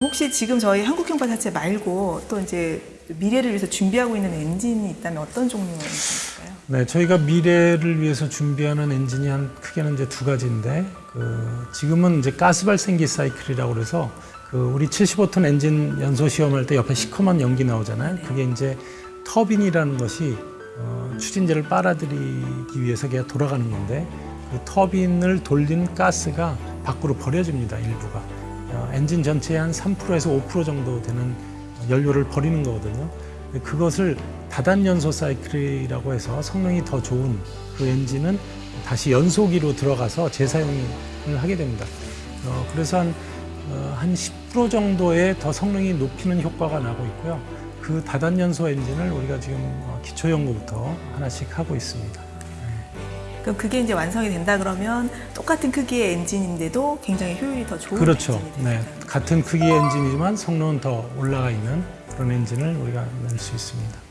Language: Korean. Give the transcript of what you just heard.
혹시 지금 저희 한국형 발사체 말고 또 이제 미래를 위해서 준비하고 있는 엔진이 있다면 어떤 종류의 엔진일까요? 네, 저희가 미래를 위해서 준비하는 엔진이 한 크게는 이제 두 가지인데 그 지금은 이제 가스 발생기 사이클이라고 그래서 그 우리 75톤 엔진 연소 시험할 때 옆에 시커먼 연기 나오잖아요. 그게 이제 터빈이라는 것이 어, 추진제를 빨아들이기 위해서 걔가 돌아가는 건데 그 터빈을 돌린 가스가 밖으로 버려집니다. 일부가 어, 엔진 전체의 한 3%에서 5% 정도 되는 연료를 버리는 거거든요. 그것을 다단 연소 사이클이라고 해서 성능이 더 좋은 그 엔진은 다시 연소기로 들어가서 재사용을 하게 됩니다. 어, 그래서 한, 어, 한10% 정도의 더 성능이 높이는 효과가 나고 있고요. 그 다단 연소 엔진을 우리가 지금 어, 기초 연구부터 하나씩 하고 있습니다. 그럼 그게 이제 완성이 된다 그러면 똑같은 크기의 엔진인데도 굉장히 효율이 더 좋은 그렇죠. 엔진이 네. 같은 크기의 엔진이지만 성능은 더 올라가 있는 그런 엔진을 우리가 낼 수 있습니다.